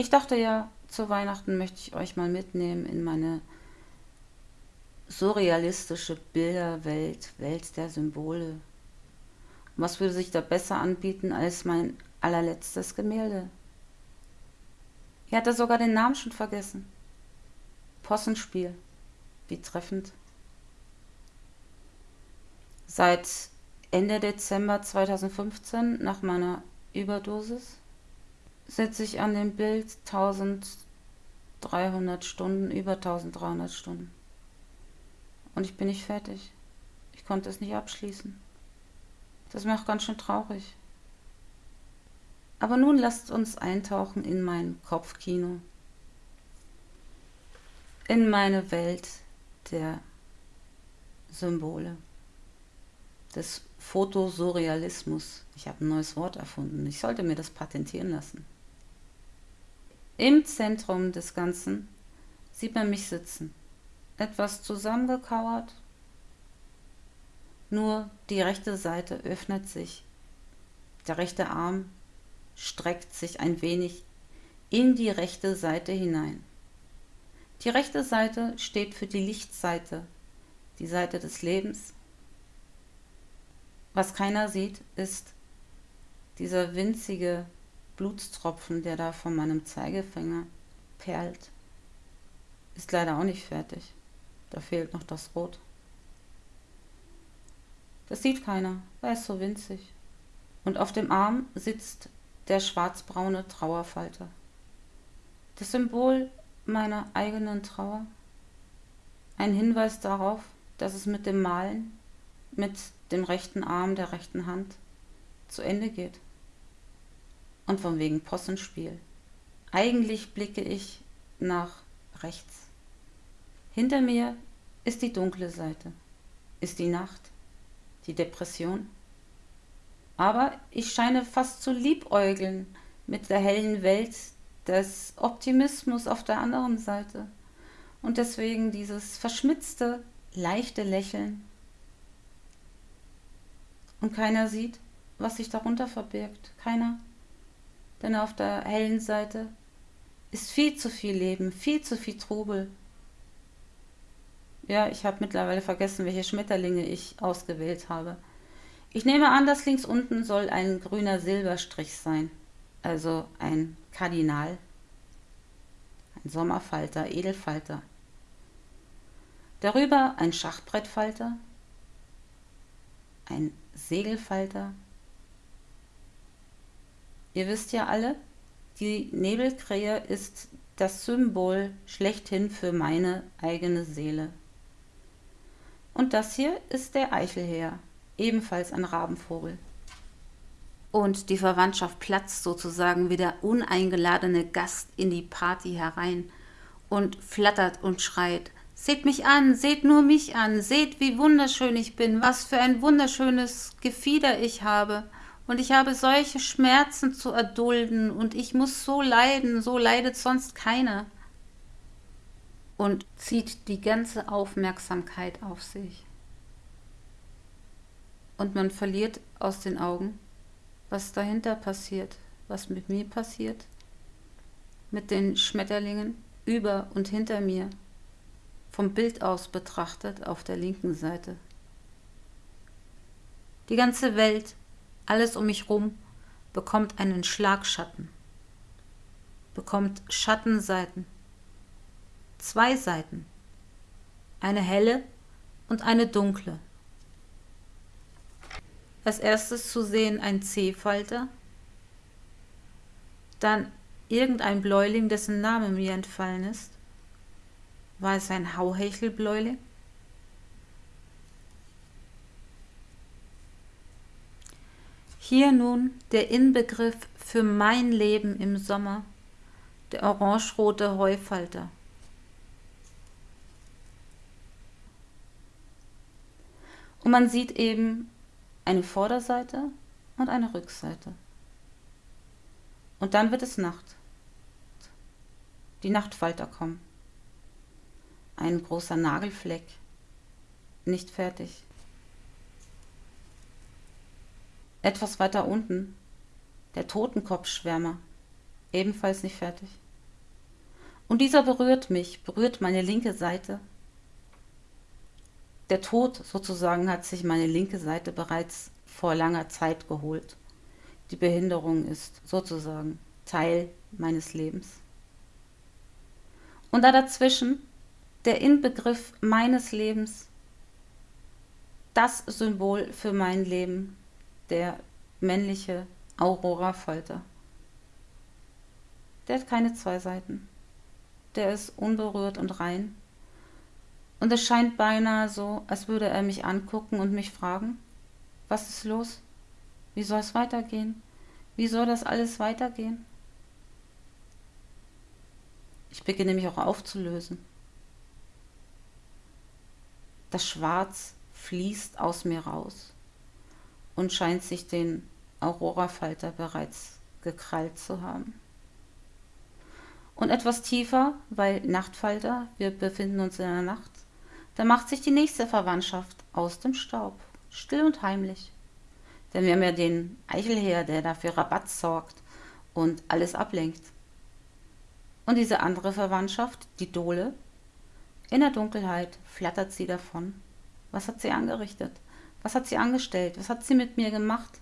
Ich dachte ja, zu Weihnachten möchte ich euch mal mitnehmen in meine surrealistische Bilderwelt, Welt der Symbole. Was würde sich da besser anbieten als mein allerletztes Gemälde? Ihr hatte sogar den Namen schon vergessen. Possenspiel. Wie treffend. Seit Ende Dezember 2015, nach meiner Überdosis, sitze ich an dem Bild 1300 Stunden, über 1300 Stunden. Und ich bin nicht fertig. Ich konnte es nicht abschließen. Das macht ganz schön traurig. Aber nun lasst uns eintauchen in mein Kopfkino. In meine Welt der Symbole des Fotosurrealismus. Ich habe ein neues Wort erfunden. Ich sollte mir das patentieren lassen. Im Zentrum des Ganzen sieht man mich sitzen, etwas zusammengekauert. Nur die rechte Seite öffnet sich. Der rechte Arm streckt sich ein wenig in die rechte Seite hinein. Die rechte Seite steht für die Lichtseite, die Seite des Lebens, was keiner sieht, ist dieser winzige Blutstropfen, der da von meinem Zeigefinger perlt. Ist leider auch nicht fertig. Da fehlt noch das Rot. Das sieht keiner, weil es so winzig. Und auf dem Arm sitzt der schwarzbraune Trauerfalter. Das Symbol meiner eigenen Trauer. Ein Hinweis darauf, dass es mit dem Malen, mit dem rechten Arm der rechten Hand zu Ende geht. Und von wegen Possenspiel. Eigentlich blicke ich nach rechts. Hinter mir ist die dunkle Seite, ist die Nacht, die Depression. Aber ich scheine fast zu liebäugeln mit der hellen Welt des Optimismus auf der anderen Seite. Und deswegen dieses verschmitzte, leichte Lächeln und keiner sieht, was sich darunter verbirgt. Keiner. Denn auf der hellen Seite ist viel zu viel Leben, viel zu viel Trubel. Ja, ich habe mittlerweile vergessen, welche Schmetterlinge ich ausgewählt habe. Ich nehme an, dass links unten soll ein grüner Silberstrich sein. Also ein Kardinal. Ein Sommerfalter, Edelfalter. Darüber ein Schachbrettfalter. Ein Segelfalter. Ihr wisst ja alle, die Nebelkrähe ist das Symbol schlechthin für meine eigene Seele. Und das hier ist der Eichelheer, ebenfalls ein Rabenvogel. Und die Verwandtschaft platzt sozusagen wie der uneingeladene Gast in die Party herein und flattert und schreit, Seht mich an, seht nur mich an, seht, wie wunderschön ich bin, was für ein wunderschönes Gefieder ich habe. Und ich habe solche Schmerzen zu erdulden und ich muss so leiden, so leidet sonst keiner. Und zieht die ganze Aufmerksamkeit auf sich. Und man verliert aus den Augen, was dahinter passiert, was mit mir passiert, mit den Schmetterlingen über und hinter mir vom Bild aus betrachtet auf der linken Seite. Die ganze Welt, alles um mich rum, bekommt einen Schlagschatten, bekommt Schattenseiten, zwei Seiten, eine helle und eine dunkle. Als erstes zu sehen ein C-Falter, dann irgendein Bläuling, dessen Name mir entfallen ist, war es ein Hauhechelbläule? Hier nun der Inbegriff für mein Leben im Sommer, der orangerote Heufalter. Und man sieht eben eine Vorderseite und eine Rückseite. Und dann wird es Nacht. Die Nachtfalter kommen ein großer Nagelfleck, nicht fertig. Etwas weiter unten, der Totenkopfschwärmer, ebenfalls nicht fertig. Und dieser berührt mich, berührt meine linke Seite. Der Tod sozusagen hat sich meine linke Seite bereits vor langer Zeit geholt. Die Behinderung ist sozusagen Teil meines Lebens. Und da dazwischen der Inbegriff meines Lebens, das Symbol für mein Leben, der männliche Aurora-Falter. Der hat keine zwei Seiten der ist unberührt und rein. Und es scheint beinahe so, als würde er mich angucken und mich fragen, was ist los? Wie soll es weitergehen? Wie soll das alles weitergehen? Ich beginne mich auch aufzulösen. Das Schwarz fließt aus mir raus und scheint sich den Aurora-Falter bereits gekrallt zu haben. Und etwas tiefer, weil Nachtfalter, wir befinden uns in der Nacht, da macht sich die nächste Verwandtschaft aus dem Staub, still und heimlich. Denn wir haben ja den Eichelheer, der dafür Rabatt sorgt und alles ablenkt. Und diese andere Verwandtschaft, die Dole, in der Dunkelheit flattert sie davon. Was hat sie angerichtet? Was hat sie angestellt? Was hat sie mit mir gemacht?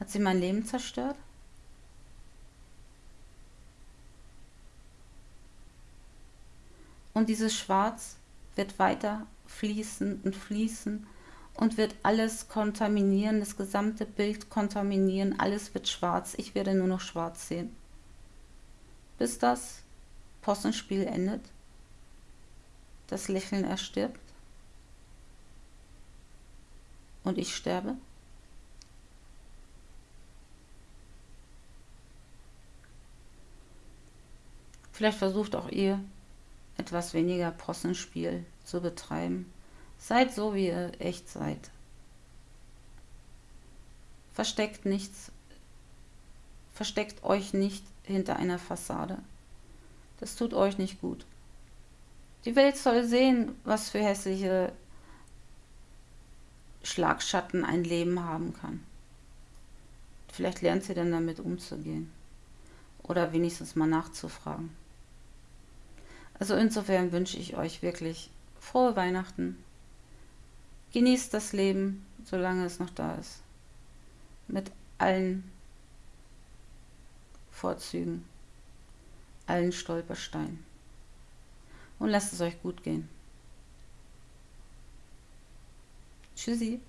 Hat sie mein Leben zerstört? Und dieses Schwarz wird weiter fließen und fließen und wird alles kontaminieren, das gesamte Bild kontaminieren, alles wird schwarz, ich werde nur noch schwarz sehen. Bis das Possenspiel endet, das Lächeln erstirbt und ich sterbe. Vielleicht versucht auch ihr etwas weniger Possenspiel zu betreiben. Seid so, wie ihr echt seid. Versteckt nichts. Versteckt euch nicht hinter einer Fassade. Das tut euch nicht gut. Die Welt soll sehen, was für hässliche Schlagschatten ein Leben haben kann. Vielleicht lernt sie dann damit umzugehen. Oder wenigstens mal nachzufragen. Also insofern wünsche ich euch wirklich frohe Weihnachten. Genießt das Leben, solange es noch da ist. Mit allen Vorzügen, allen Stolpersteinen. Und lasst es euch gut gehen. Tschüssi.